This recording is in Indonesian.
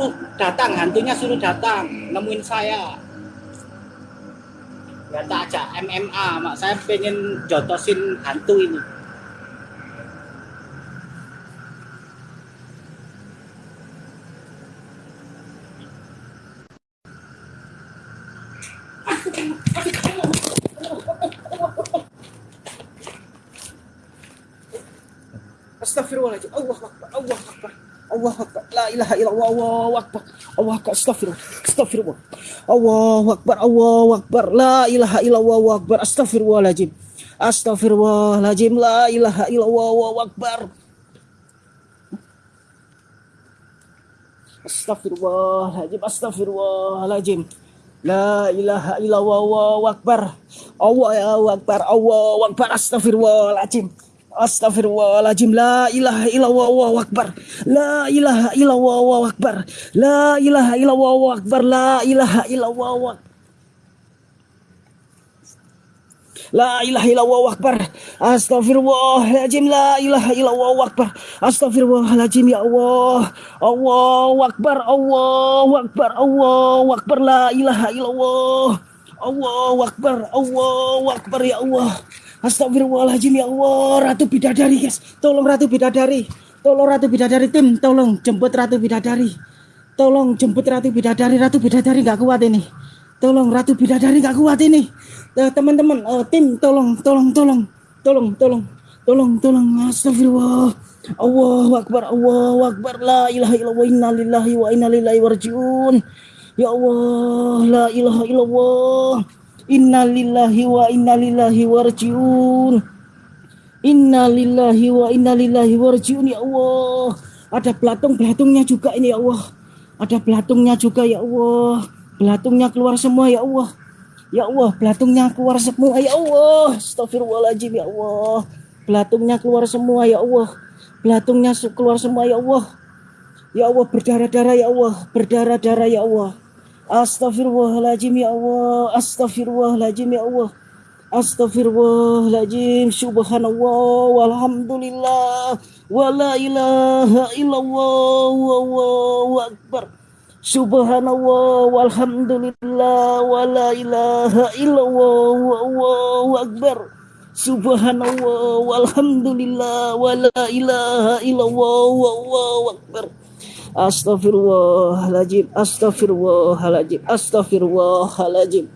suruh datang hantunya suruh datang nemuin saya. Ya tak aja MMA mak saya pengen jotosin hantu ini Astagfirullahaladzim. Allah Akbar. Allah Akbar. Allah Akbar. La ilaha illallah. Allah Akbar. Allah Akbar. Astagfirullah. Astagfirullah. Allah Akbar. Allah Akbar. La ilaha illallah. Allah Akbar. Astagfirullahaladzim. Astagfirullahaladzim. La ilaha illallah. Allah Akbar. Astagfirullahaladzim. Astagfirullahaladzim. La ilaha illallah. Allah Akbar. Allah Akbar. Allah Akbar. Astagfirullahaladzim. Astagfirullahaladzim La ilaha illallah Allahu Akbar. La ilaha illallah Allahu Akbar. La ilaha illallah Allahu Akbar. La ilaha illallah Allahu Akbar. La ilaha illallah Akbar. Astagfirullahaladzim La ilaha illallah Akbar. Astagfirullahaladzim Ya Allah. Allahu Akbar Allahu Akbar Allahu Akbar. La ilaha illallah. Allahu Akbar Allahu Akbar Ya Allah Astagfirullahaladzim ya Allah Ratu Bidadari guys Tolong Ratu Bidadari. Tolong Ratu Bidadari tim. Tolong jemput Ratu Bidadari. Tolong jemput Ratu Bidadari. Ratu Bidadari gak kuat ini. Tolong Ratu Bidadari gak kuat ini. Eh, Teman-teman uh, tim tolong Tolong tolong. Tolong tolong. Tolong tolong. Astagfirullah. Allahu Akbar Allahu Akbar. La ilaha illallah Inna lillahi wa inna warjiun Ya Allah La ilaha illallah Innalillahi wa innalillahi warjiun. Innalillahi wa innalillahi warjiun ya Allah. Ada belatung-belatungnya juga ini ya Allah. Ada belatungnya juga ya Allah. Belatungnya keluar semua ya Allah. Ya Allah, belatungnya keluar semua ya Allah. Astagfirullahaladzim ya Allah. Belatungnya keluar semua ya Allah. Belatungnya keluar semua ya Allah. Ya Allah berdarah-darah ya Allah. Berdarah-darah ya Allah. Astaghfirullahaladzim ya Allah. Astaghfirullahaladzim ya Allah. Astaghfirullahaladzim Subhanallah Walhamdulillah Wa la ilaha illallah Wallahu akbar. Subhanallah Walhamdulillah Wa la ilaha illallah Wallahu akbar. Subhanallah Walhamdulillah Wa la ilaha illallah Wallahu akbar Astaghfirullahaladzim, astaghfirullahaladzim, astaghfirullahaladzim.